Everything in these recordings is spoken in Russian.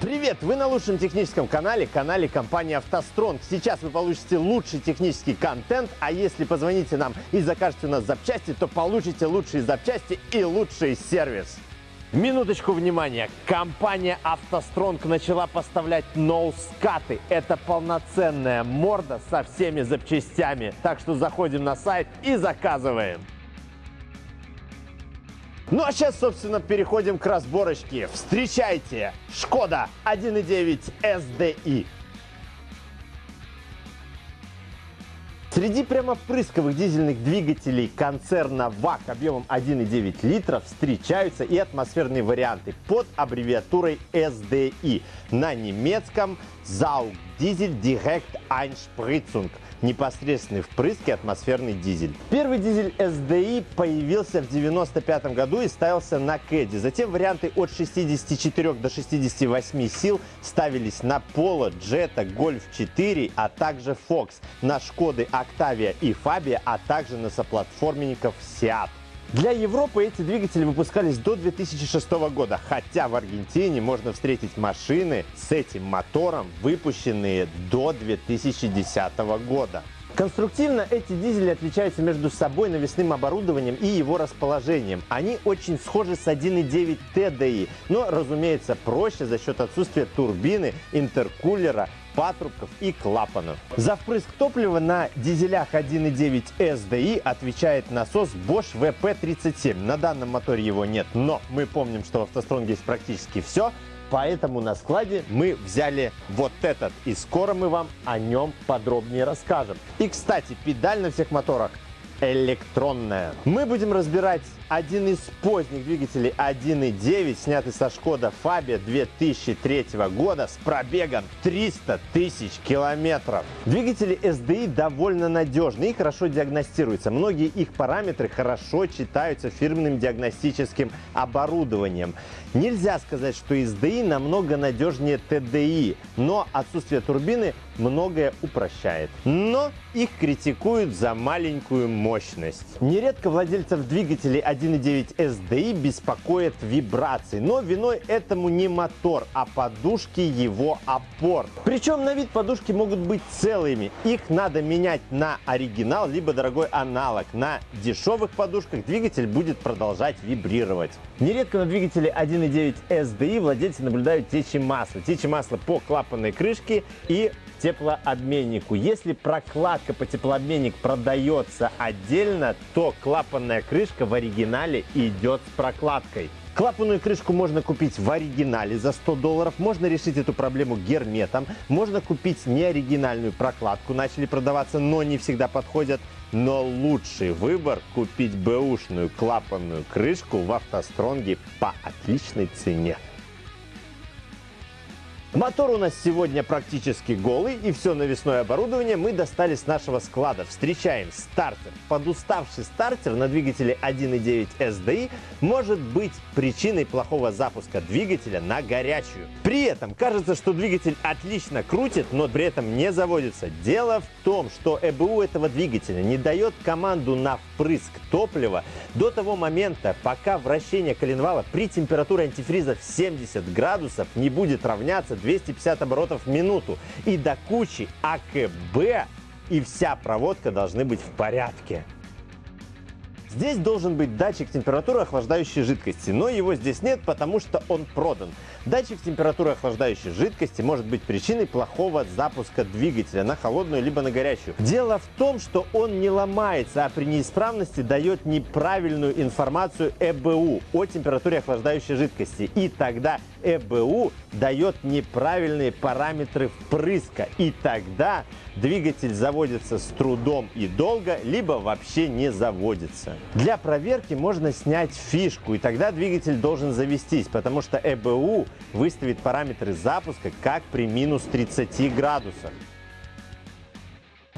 Привет! Вы на лучшем техническом канале, канале компании «АвтоСтронг». Сейчас вы получите лучший технический контент, а если позвоните нам и закажете у нас запчасти, то получите лучшие запчасти и лучший сервис. Минуточку внимания. Компания «АвтоСтронг» начала поставлять ноускаты. Это полноценная морда со всеми запчастями. Так что заходим на сайт и заказываем. Ну а сейчас, собственно, переходим к разборочке. Встречайте! Шкода 1.9 SDI. Среди прямопрысковых дизельных двигателей концерна ВАК объемом 1,9 литров встречаются и атмосферные варианты под аббревиатурой SDI. На немецком Saug Diesel Direct Einspritzung – непосредственный впрыск и атмосферный дизель. Первый дизель SDI появился в 95 году и ставился на Кэдди. Затем варианты от 64 до 68 сил ставились на Polo, Jetta, Golf 4, а также Fox, на Шкоды Octavia и Fabia, а также на соплатформенников Seat. Для Европы эти двигатели выпускались до 2006 года, хотя в Аргентине можно встретить машины с этим мотором, выпущенные до 2010 года. Конструктивно эти дизели отличаются между собой навесным оборудованием и его расположением. Они очень схожи с 1.9 TDI, но, разумеется, проще за счет отсутствия турбины, интеркулера патрубков и клапанов. За впрыск топлива на дизелях 1.9 SDI отвечает насос Bosch VP37. На данном моторе его нет, но мы помним, что в автостронге есть практически все. Поэтому на складе мы взяли вот этот, и скоро мы вам о нем подробнее расскажем. И, кстати, педаль на всех моторах электронная. Мы будем разбирать один из поздних двигателей 1.9, снятый со Шкода Фабия 2003 года с пробегом 300 тысяч километров. Двигатели SDI довольно надежны и хорошо диагностируются. Многие их параметры хорошо читаются фирменным диагностическим оборудованием. Нельзя сказать, что SDI намного надежнее TDI, но отсутствие турбины многое упрощает. Но их критикуют за маленькую мощность. Нередко владельцев двигателей 1.9 SDI беспокоят вибрации, но виной этому не мотор, а подушки его опор. Причем на вид подушки могут быть целыми. Их надо менять на оригинал, либо дорогой аналог. На дешевых подушках двигатель будет продолжать вибрировать. Нередко на двигателе 1.9 SDI владельцы наблюдают течи масла. Течи масла по клапанной крышке и теплообменнику. Если прокладка по теплообменник продается отдельно, то клапанная крышка в оригинале идет с прокладкой. Клапанную крышку можно купить в оригинале за 100 долларов, можно решить эту проблему герметом, можно купить неоригинальную прокладку, начали продаваться, но не всегда подходят. Но лучший выбор купить бэушную клапанную крышку в автостронге по отличной цене. Мотор у нас сегодня практически голый, и все навесное оборудование мы достали с нашего склада. Встречаем стартер. Подуставший стартер на двигателе 1.9 SDI может быть причиной плохого запуска двигателя на горячую. При этом кажется, что двигатель отлично крутит, но при этом не заводится. Дело в том, что ЭБУ этого двигателя не дает команду на впрыск топлива до того момента, пока вращение коленвала при температуре антифриза в 70 градусов не будет равняться 250 оборотов в минуту. И до кучи АКБ и вся проводка должны быть в порядке. Здесь должен быть датчик температуры охлаждающей жидкости, но его здесь нет, потому что он продан. Датчик температуры охлаждающей жидкости может быть причиной плохого запуска двигателя на холодную либо на горячую. Дело в том, что он не ломается, а при неисправности дает неправильную информацию ЭБУ о температуре охлаждающей жидкости. И тогда ЭБУ дает неправильные параметры впрыска. И тогда двигатель заводится с трудом и долго, либо вообще не заводится. Для проверки можно снять фишку, и тогда двигатель должен завестись, потому что ЭБУ выставит параметры запуска как при минус 30 градусах.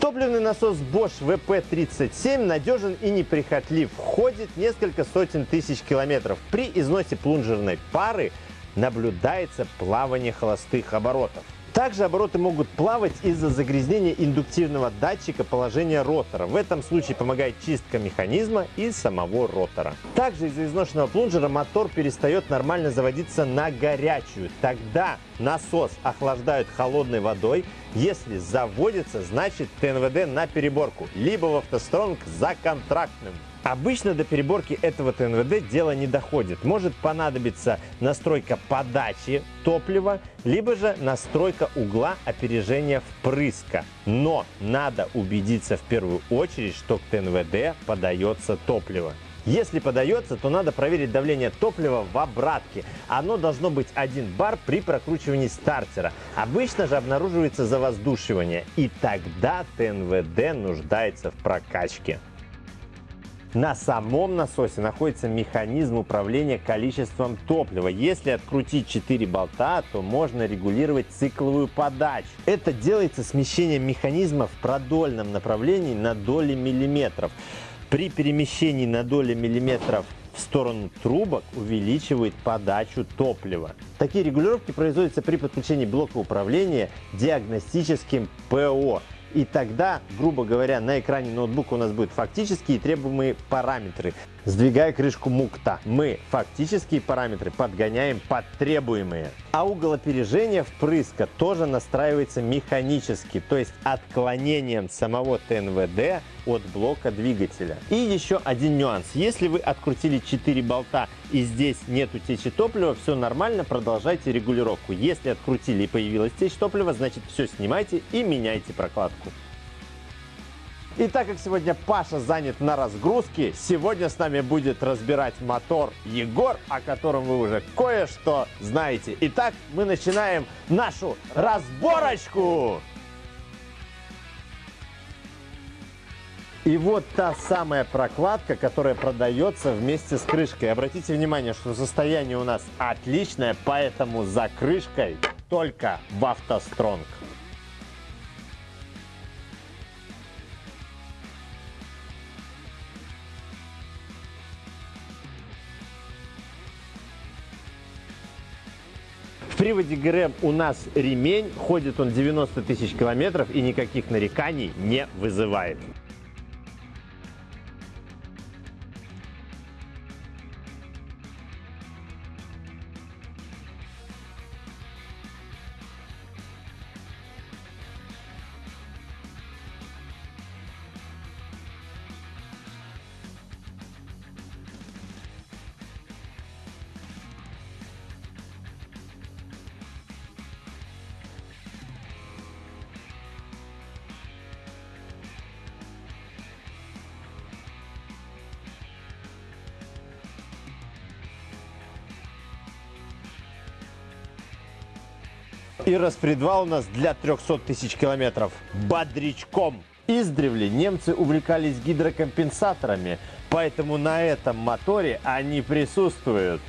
Топливный насос Bosch VP37 надежен и неприхотлив, ходит несколько сотен тысяч километров. При износе плунжерной пары наблюдается плавание холостых оборотов. Также обороты могут плавать из-за загрязнения индуктивного датчика положения ротора. В этом случае помогает чистка механизма и самого ротора. Также из-за изношенного плунжера мотор перестает нормально заводиться на горячую. Тогда насос охлаждают холодной водой. Если заводится, значит ТНВД на переборку, либо в автостронг за контрактным. Обычно до переборки этого ТНВД дело не доходит. Может понадобиться настройка подачи топлива, либо же настройка угла опережения впрыска. Но надо убедиться в первую очередь, что к ТНВД подается топливо. Если подается, то надо проверить давление топлива в обратке. Оно должно быть 1 бар при прокручивании стартера. Обычно же обнаруживается завоздушивание. И тогда ТНВД нуждается в прокачке. На самом насосе находится механизм управления количеством топлива. Если открутить 4 болта, то можно регулировать цикловую подачу. Это делается смещением механизма в продольном направлении на доли миллиметров. При перемещении на доли миллиметров в сторону трубок увеличивает подачу топлива. Такие регулировки производятся при подключении блока управления диагностическим ПО. И тогда, грубо говоря, на экране ноутбука у нас будут фактические требуемые параметры. Сдвигая крышку мукта, мы фактические параметры подгоняем под требуемые. А угол опережения впрыска тоже настраивается механически, то есть отклонением самого ТНВД от блока двигателя. И еще один нюанс. Если вы открутили 4 болта и здесь нет утечи топлива, все нормально, продолжайте регулировку. Если открутили и появилась течь топлива, значит все снимайте и меняйте прокладку. И так как сегодня Паша занят на разгрузке, сегодня с нами будет разбирать мотор Егор, о котором вы уже кое-что знаете. Итак, мы начинаем нашу разборочку! И вот та самая прокладка, которая продается вместе с крышкой. Обратите внимание, что состояние у нас отличное, поэтому за крышкой только в автостронг. Приводе ГРМ у нас ремень, ходит он 90 тысяч километров и никаких нареканий не вызывает. И распредвал у нас для 300 тысяч километров бодрячком. Издревле немцы увлекались гидрокомпенсаторами, поэтому на этом моторе они присутствуют.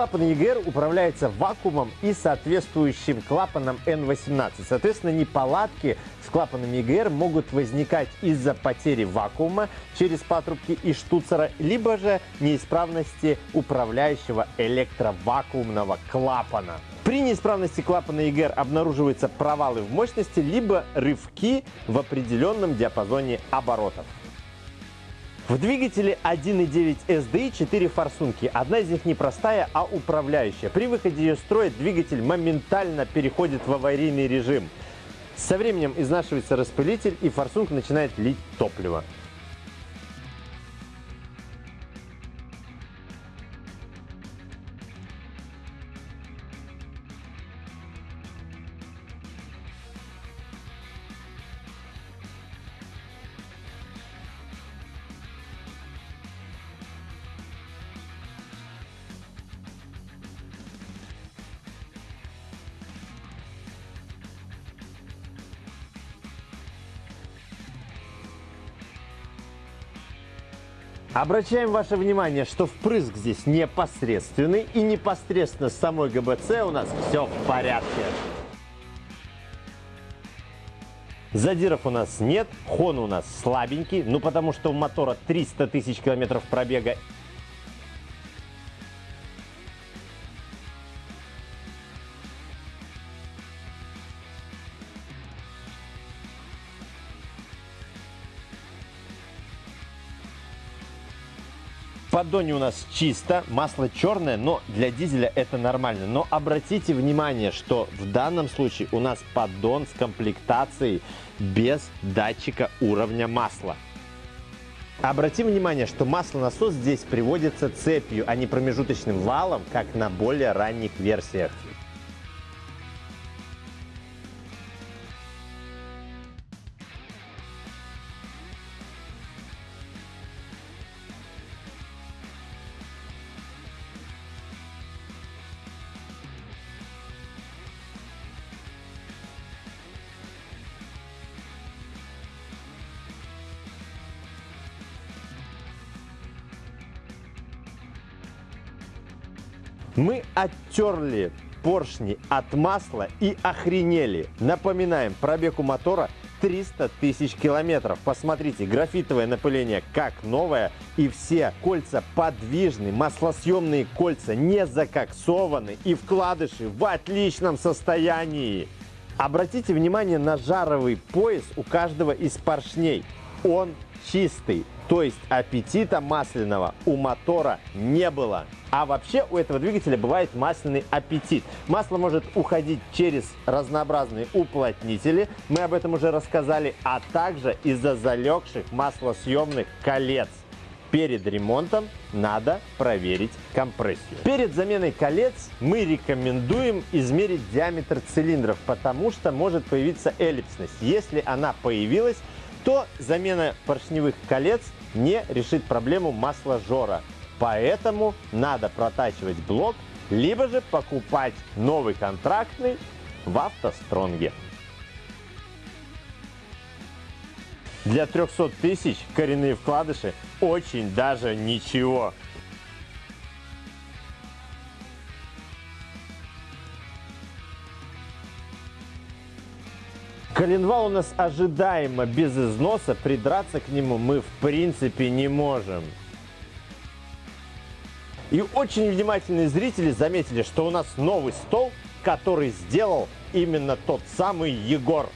Клапан EGR управляется вакуумом и соответствующим клапаном N18. Соответственно, неполадки с клапаном EGR могут возникать из-за потери вакуума через патрубки и штуцера, либо же неисправности управляющего электровакуумного клапана. При неисправности клапана EGR обнаруживаются провалы в мощности, либо рывки в определенном диапазоне оборотов. В двигателе 1.9 SDI 4 форсунки. Одна из них не простая, а управляющая. При выходе ее строя двигатель моментально переходит в аварийный режим. Со временем изнашивается распылитель и форсунка начинает лить топливо. Обращаем ваше внимание, что впрыск здесь непосредственный и непосредственно с самой ГБЦ у нас все в порядке. Задиров у нас нет, хон у нас слабенький, ну потому что у мотора 300 тысяч километров пробега поддоне у нас чисто, масло черное, но для дизеля это нормально. Но обратите внимание, что в данном случае у нас поддон с комплектацией без датчика уровня масла. Обратим внимание, что маслонасос здесь приводится цепью, а не промежуточным валом, как на более ранних версиях. Мы оттерли поршни от масла и охренели. Напоминаем, пробег у мотора 300 тысяч километров. Посмотрите, графитовое напыление как новое. И все кольца подвижны, маслосъемные кольца не закоксованы и вкладыши в отличном состоянии. Обратите внимание на жаровый пояс у каждого из поршней. Он чистый. То есть аппетита масляного у мотора не было. А вообще у этого двигателя бывает масляный аппетит. Масло может уходить через разнообразные уплотнители, мы об этом уже рассказали, а также из-за залегших маслосъемных колец. Перед ремонтом надо проверить компрессию. Перед заменой колец мы рекомендуем измерить диаметр цилиндров, потому что может появиться эллипсность. Если она появилась, то замена поршневых колец не решит проблему масложора. Поэтому надо протачивать блок, либо же покупать новый контрактный в автостронге. Для 300 тысяч коренные вкладыши очень даже ничего. Коленвал у нас ожидаемо без износа, придраться к нему мы в принципе не можем. И очень внимательные зрители заметили, что у нас новый стол, который сделал именно тот самый Егор.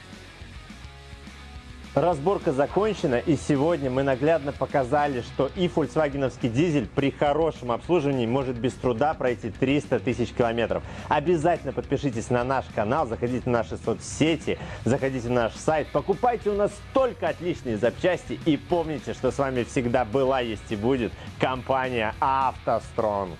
Разборка закончена, и сегодня мы наглядно показали, что и фольксвагеновский дизель при хорошем обслуживании может без труда пройти 300 тысяч километров. Обязательно подпишитесь на наш канал, заходите в наши соцсети, заходите на наш сайт, покупайте у нас только отличные запчасти и помните, что с вами всегда была, есть и будет компания «АвтоСтронг».